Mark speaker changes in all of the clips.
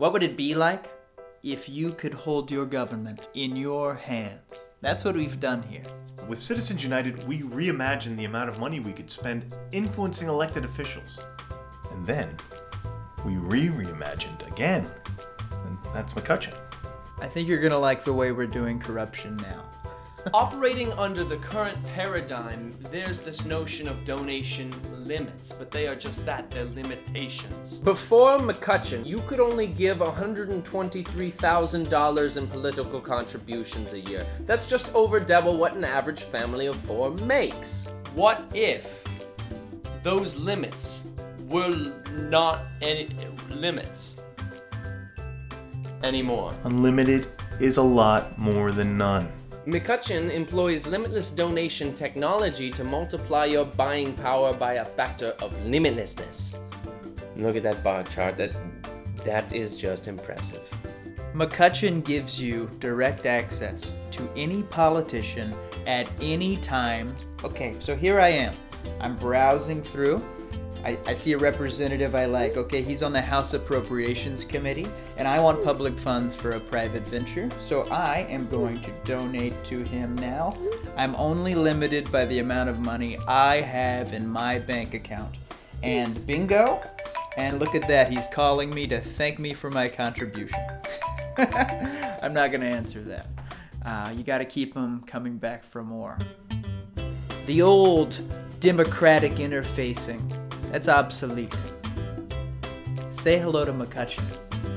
Speaker 1: What would it be like if you could hold your government in your hands? That's what we've done here.
Speaker 2: With Citizens United, we reimagined the amount of money we could spend influencing elected officials. And then we re-reimagined again. And that's McCutcheon.
Speaker 1: I think you're gonna like the way we're doing corruption now.
Speaker 3: Operating under the current paradigm, there's this notion of donation limits, but they are just that, they're limitations. Before McCutcheon, you could only give $123,000 in political contributions a year. That's just over double what an average family of four makes. What if those limits were not any limits anymore?
Speaker 2: Unlimited is a lot more than none.
Speaker 3: McCutcheon employs limitless donation technology to multiply your buying power by a factor of limitlessness. Look at that bar chart. That that is just impressive.
Speaker 1: McCutcheon gives you direct access to any politician at any time. Okay, so here I am. I'm browsing through. I, I see a representative I like. Okay, he's on the House Appropriations Committee, and I want public funds for a private venture, so I am going to donate to him now. I'm only limited by the amount of money I have in my bank account. And bingo! And look at that, he's calling me to thank me for my contribution. I'm not gonna answer that. Uh, you gotta keep him coming back for more. The old democratic interfacing, that's obsolete. Say hello to McCutcheon.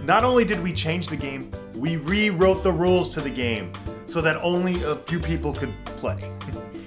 Speaker 2: Not only did we change the game, we rewrote the rules to the game so that only a few people could play.